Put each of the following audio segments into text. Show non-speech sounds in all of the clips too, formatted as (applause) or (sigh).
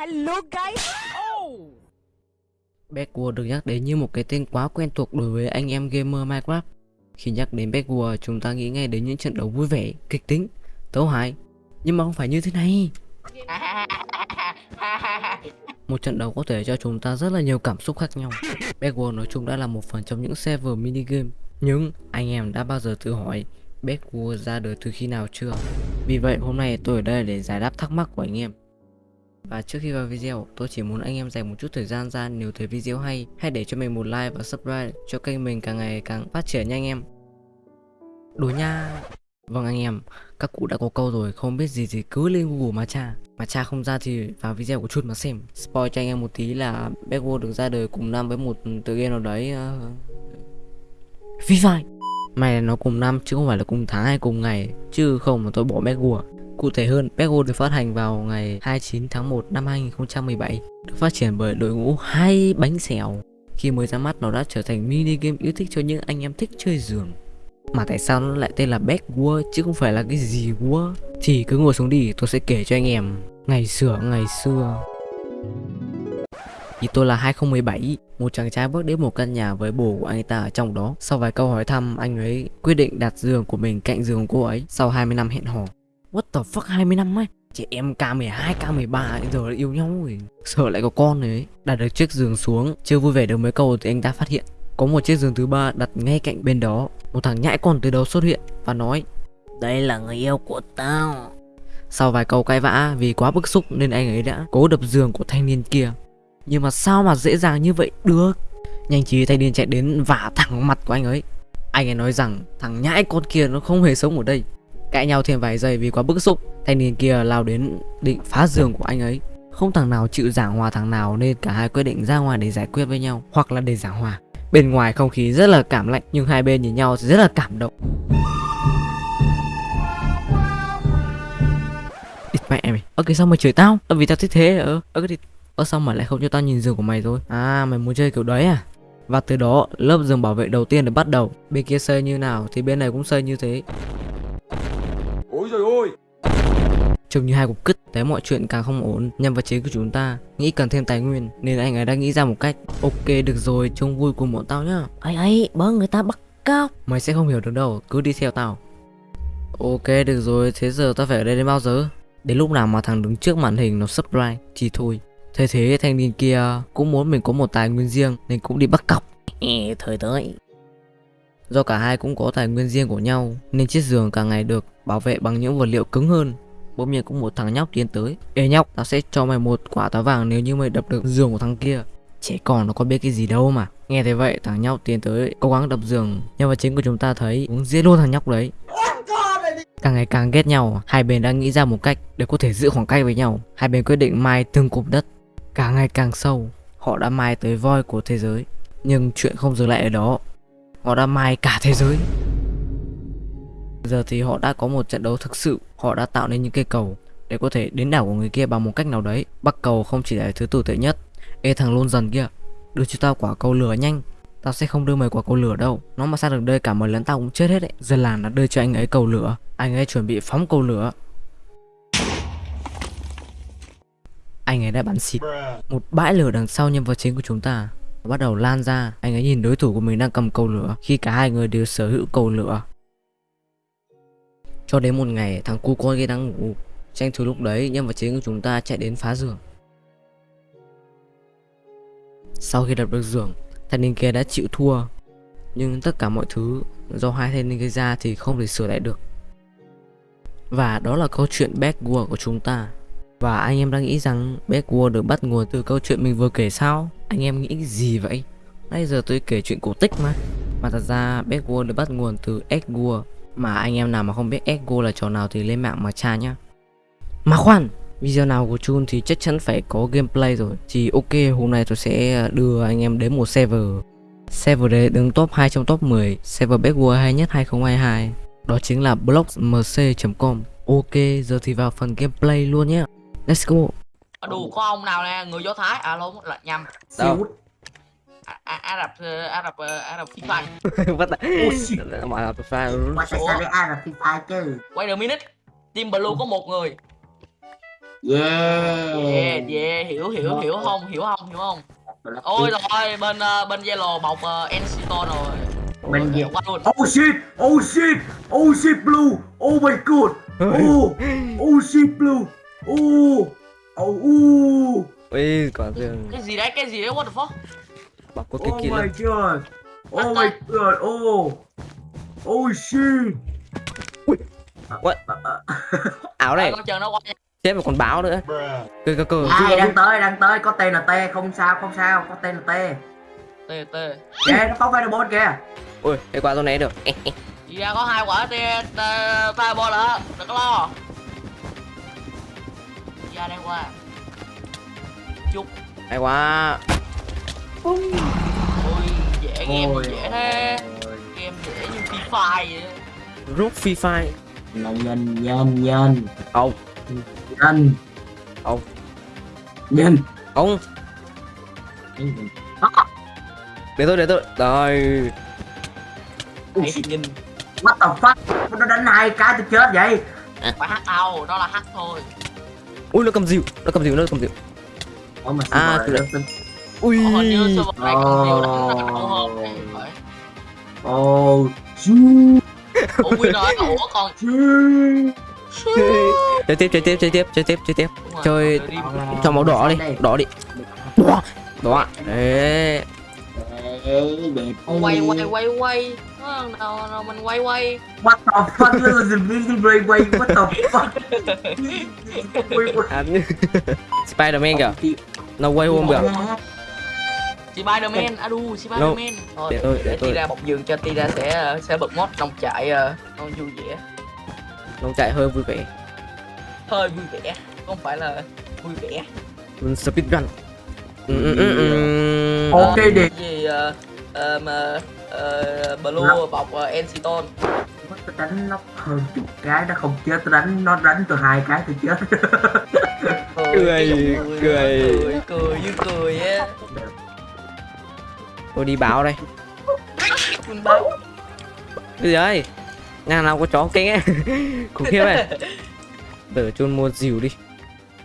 Hello guys. Backworld được nhắc đến như một cái tên quá quen thuộc đối với anh em gamer Minecraft. Khi nhắc đến Backworld, chúng ta nghĩ ngay đến những trận đấu vui vẻ, kịch tính, tấu hài. Nhưng mà không phải như thế này. Một trận đấu có thể cho chúng ta rất là nhiều cảm xúc khác nhau. Backworld nói chung đã là một phần trong những server mini game. Nhưng anh em đã bao giờ tự hỏi Backworld ra đời từ khi nào chưa? Vì vậy hôm nay tôi ở đây để giải đáp thắc mắc của anh em. Và trước khi vào video, tôi chỉ muốn anh em dành một chút thời gian ra nếu thấy video hay, hãy để cho mình một like và subscribe cho kênh mình càng ngày càng phát triển nha anh em. Đùa nha. Vâng anh em, các cụ đã có câu rồi, không biết gì thì cứ lên Google mà tra. Mà tra không ra thì vào video của Chun mà xem. Spoil cho anh em một tí là Backworld được ra đời cùng năm với một tựa game nào đấy. Uh... Free Fire. May là nó cùng năm chứ không phải là cùng tháng hay cùng ngày, chứ không mà tôi bỏ Backworld. Cụ thể hơn, Pego được phát hành vào ngày 29 tháng 1 năm 2017, được phát triển bởi đội ngũ hai bánh xèo. Khi mới ra mắt nó đã trở thành mini game yêu thích cho những anh em thích chơi giường. Mà tại sao nó lại tên là Backward chứ không phải là cái gì War? Thì cứ ngồi xuống đi, tôi sẽ kể cho anh em ngày xưa ngày xưa. Thì tôi là 2017, một chàng trai bước đến một căn nhà với bố của anh ta ở trong đó. Sau vài câu hỏi thăm, anh ấy quyết định đặt giường của mình cạnh giường cô ấy sau 20 năm hẹn hò. What the fuck 20 năm ấy? Chị em K12, K13 giờ đã yêu nhau rồi Sợ lại có con rồi ấy. Đặt được chiếc giường xuống Chưa vui vẻ được mấy câu thì anh ta phát hiện. Có một chiếc giường thứ ba đặt ngay cạnh bên đó. Một thằng nhãi con từ đầu xuất hiện Và nói Đây là người yêu của tao. Sau vài câu cãi vã vì quá bức xúc Nên anh ấy đã cố đập giường của thanh niên kia. Nhưng mà sao mà dễ dàng như vậy được? Nhanh trí thanh niên chạy đến vả thẳng mặt của anh ấy. Anh ấy nói rằng thằng nhãi con kia nó không hề sống ở đây Cãi nhau thêm vài giây vì quá bức xúc. Thanh niên kia lao đến định phá giường của anh ấy. Không thằng nào chịu giảng hòa thằng nào Nên cả hai quyết định ra ngoài để giải quyết với nhau, Hoặc là để giảng hòa. Bên ngoài không khí rất là cảm lạnh, Nhưng hai bên nhìn nhau thì rất là cảm động. Địt mẹ mày. Ơ, cái sao mày chửi tao? Ơ, vì tao thích thế à? ơ Ơ, cái Ơ, sao mà lại không cho tao nhìn giường của mày rồi? À mày muốn chơi kiểu đấy à? Và từ đó, lớp giường bảo vệ đầu tiên được bắt đầu. Bên kia xây như nào thì bên này cũng xây như thế. Trông như hai cục cứt Thấy mọi chuyện càng không ổn. Nhân vật chính của chúng ta Nghĩ cần thêm tài nguyên Nên anh ấy đã nghĩ ra một cách. Ok được rồi Trông vui cùng bọn tao nhá. Ấy ấy bớ người ta bắt cóc. Mày sẽ không hiểu được đâu Cứ đi theo tao. Ok được rồi Thế giờ tao phải ở đây đến bao giờ? Đến lúc nào mà thằng đứng trước màn hình nó subscribe Thì thôi. Thế thế thanh niên kia cũng muốn mình có một tài nguyên riêng Nên cũng đi bắt cọc Ê, Thời tới. Do cả hai cũng có tài nguyên riêng của nhau Nên chiếc giường càng ngày được bảo vệ bằng những vật liệu cứng hơn Bỗng nhiên cũng một thằng nhóc tiến tới. Ê nhóc, tao sẽ cho mày một quả táo vàng nếu như mày đập được giường của thằng kia. Trẻ con nó có biết cái gì đâu mà. Nghe thấy vậy thằng nhóc tiến tới cố gắng đập giường. Nhưng mà chính của chúng ta thấy cũng giết luôn thằng nhóc đấy. Càng ngày càng ghét nhau Hai bên đã nghĩ ra một cách để có thể giữ khoảng cách với nhau. Hai bên quyết định mai từng cục đất. Càng ngày càng sâu Họ đã mai tới voi của thế giới. Nhưng chuyện không dừng lại ở đó. Họ đã mai cả thế giới. Giờ thì họ đã có một trận đấu thực sự. Họ đã tạo nên những cây cầu Để có thể đến đảo của người kia bằng một cách nào đấy. Bắc cầu không chỉ là thứ tồi tệ nhất. Ê, thằng lôn dần kia, Đưa cho tao quả cầu lửa nhanh. Tao sẽ không đưa mày quả cầu lửa đâu. Nó mà sang được đây cả mày lẫn tao cũng chết hết đấy. Dân làng đã đưa cho anh ấy cầu lửa. Anh ấy chuẩn bị phóng cầu lửa. Anh ấy đã bắn xịt Một bãi lửa đằng sau nhân vật chính của chúng ta. Bắt đầu lan ra. Anh ấy nhìn đối thủ của mình đang cầm cầu lửa Khi cả hai người đều sở hữu cầu lửa cho đến một ngày, thằng cu con kia đang ngủ Tranh thủ lúc đấy, nhân vật chính của chúng ta chạy đến phá giường. Sau khi đập được giường, Thanh niên kia đã chịu thua. Nhưng tất cả mọi thứ, do hai thanh niên gây ra thì không thể sửa lại được. Và đó là câu chuyện Backward của chúng ta. Và anh em đang nghĩ rằng Backward được bắt nguồn từ câu chuyện mình vừa kể sao? Anh em nghĩ gì vậy? Nãy giờ tôi kể chuyện cổ tích mà. Mà thật ra Backward được bắt nguồn từ Edward mà anh em nào mà không biết Ego là trò nào thì lên mạng mà tra nhá. Mà khoan Video nào của Chun thì chắc chắn phải có gameplay rồi. Thì ok hôm nay tôi sẽ đưa anh em đến một server. Server đấy đứng top 2 trong top 10 Server best world hay nhất 2022 Đó chính là blogsmc.com Ok giờ thì vào phần gameplay luôn nhé Let's go. Đủ có ông nào nè? Người Do Thái. À lộn là nhầm. Đâu Ả Ả Rập ờ, Ả Rập ờ, Ả Rập Phi Phai Bắt đầu Mà là pha Mà tại sao lại ai là Free Fire chứ? Wait a minute Team Blue có một người Yeah. Yeah yeah hiểu hiểu hiểu không hiểu không hiểu không ôi rồi bên ờ, bên yellow bọc uh, Encito rồi Bên Ôi, gì? qua luôn Oh shit! Oh shit! Oh shit blue! Oh my god! Oh! Oh shit blue! Oh! Oh! Oh! ui quả thường cái gì đấy cái gì đấy what the fuck bảo có cái Oh kia my god! Oh my god! Oh! Oh shit! What? (laughs) áo này. Con chờ nó qua nha. Chết một con báo nữa. Cơ cơ cơ Ai đang tới, đang tới, có tên là T, không sao, không sao, có tên là T. tê tê Kìa, nó phóng fireball kìa. ui cái quả tôi né được. Đi ra có hai quả tê fireball đó đừng có lo. Đi ra đây qua. Chút hay quá ôi dễ game Ôi, dễ thế. Game dễ như free fire vậy rút phi phai Nhân, nhân, nhân, nhân, ông. Nhân. Ông. Nhân. ông. Để tôi để tôi. Rồi. Hãy nhìn What the fuck? Nó đánh hai cái tôi chết vậy. phải hack đâu đó là hack thôi. Ui nó cầm dịu nó cầm dịu nó cầm dịu Ủa mà À, tôi đã- ui. Hình như server này còn nhiều đánh Oh. đau hơn thì phải. Oh, shoot, ủa win rồi ủa còn shoot. chơi tiếp chơi tiếp chơi tiếp chơi tiếp chơi tiếp. Chơi- cho máu đỏ đi Đây. đỏ đi. Đỏ. Đỏ. Đấy quay quay quay quay. Ờ, nào nào mình quay quay? What the fuck? At the video way. What the fuck? Spiderman kìa. Nó quay hôm được Spiderman adu Spiderman thôi để tôi để để tôi Tira bọc giường cho Tira sẽ sẽ bật mod nông trại nó vui vẻ. Nó chạy hơi vui vẻ. Hơi vui vẻ không phải là vui vẻ. Mình speedrun ừ, ừ, ừ, ừ. Ok, Ờ, đẹp. gì ờ, ờ, mà ờ, blue bọc uh, Enciton Tôi đánh nó hơn chục cái nó không chết. Tôi đánh nó đánh tôi hai cái tôi chết. Cười, cười. cười cười như cười á tôi đi báo đây. Mình báo cái gì đấy nhà nào có chó kinh ấy. (laughs) Khủng khiếp ấy. Để chôn mua dìu đi.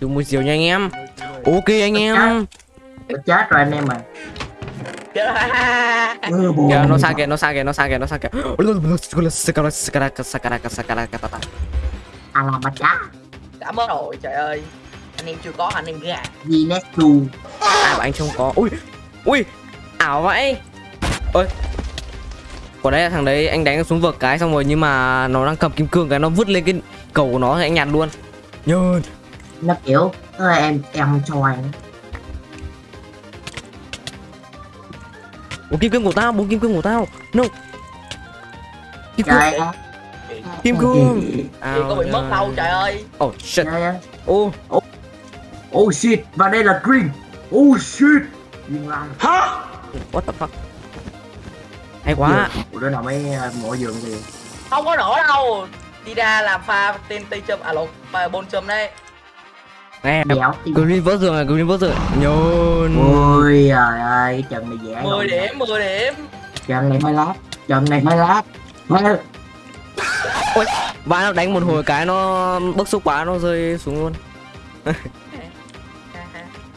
Chôn mua dìu nha anh em. Ok anh em. Chết rồi anh em à (laughs) ừ, kìa nó xa kìa nó xa kìa nó xa kìa nó xa kìa. À làm mà chá đã mất rồi trời ơi. Anh em chưa có anh em gà. Gì Nessu à mà anh không có. Ui ui ảo vậy. Ôi. Quả đấy là thằng đấy anh đánh xuống vực cái xong rồi nhưng mà nó đang cầm kim cương cái nó vứt lên cái cầu của nó thì anh nhặt luôn. Nhơn nó kiểu ơ em em cho anh bốn kim cương của tao bốn kim cương của tao. No. Kim cương. Trời ơi. Kim cương. gì? Có bị mất đâu trời ơi. Oh shit. Ơi. Ô. Oh shit. Và đây là green. Oh shit. Lan what the fuck? Hay quá. Đứa nào mới ờ, mộ giường gì không có nổi đâu. Đi ra làm pha tên tây châm à pha bôn châm đây tim green vỡ giường à green vỡ giường. Nhôn ôi trời ơi trận này dễ 10 rồi. điểm 10 điểm. Trận này hơi lát trận này hơi lát hơi và nó đánh một hồi cái nó bức xúc quá nó rơi xuống luôn. (laughs)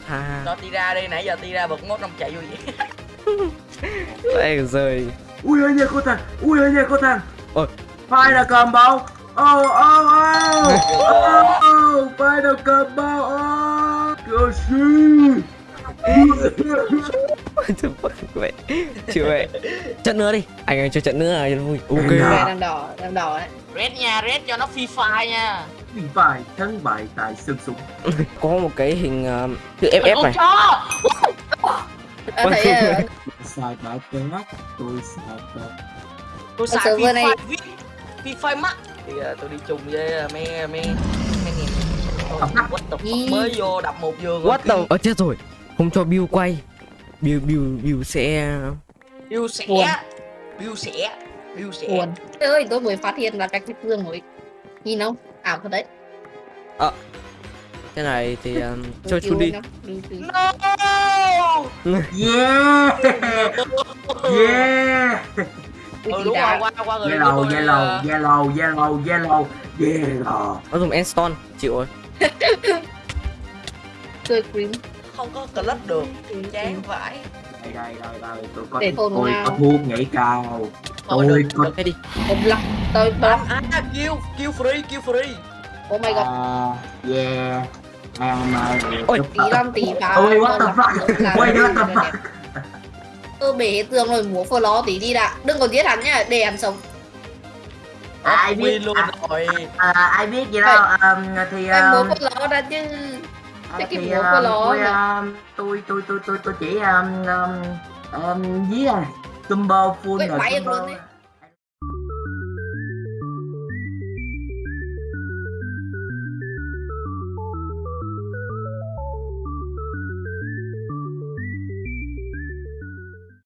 Ha cho ti ra đi nãy giờ ti ra bật mốt năm chạy vui vẻ (laughs) (laughs) đây rơi ui ơi nha cô thằng ui ơi nha cô thằng. Ôi. Final combo oh oh oh oh final combo oh good shit Chứ fuck vậy chịu vậy trận nữa đi. Anh ơi cho trận nữa à nó vui ok. đang đỏ đang đỏ đấy. Red nha red cho nó free fire nha. Bị phải thắng bại tại sân súng. (laughs) Có một cái hình uh, chữ ff con này chó Ôi, (laughs) sai bãi chết tôi sai tôi xài server free này- viết free fire mắt thì ờ, tôi đi chung với ờ, mấy mấy mấy nghìn Thôi, what the fuck, mới vô đập một giường what the ờ chết rồi. Không cho Bill quay. Bill Bill Bill sẽ Bill sẽ. Bill sẽ Bill sẽ. Buồn. Trời ơi tôi mới phát hiện là cái cái dương mới. Nhìn không? Ảo thật đấy cái này thì (laughs) um, kêu chút đi. no! (laughs) Yeah yeah! Ui, ừ chị đúng đã- rồi. qua qua người yellow yellow yellow yellow yellow. Yellow nó dùng Enstone chịu rồi (laughs) chơi green không có clutch được. Chán vãi. Đây đây đây đây. Tôi có tôi có thuốc nhảy cao. Tôi có Một lọc tôi à kill kill free kill free. Oh my god. à, yeah Ôi, Tí năm tí ba. Ôi, what the fuck? Ôi, what the fuck? Tôi bể tường rồi múa phơ ló tí đi đã. Đừng có giết hắn nhá, để hắn sống. ai biết luôn rồi à, ai biết gì đâu um, thì Em múa um, phơ ló ra chứ. à, cái múa um, nó tôi, um, tôi tôi tôi tôi chỉ um, um, um, dí à combo full rồi bay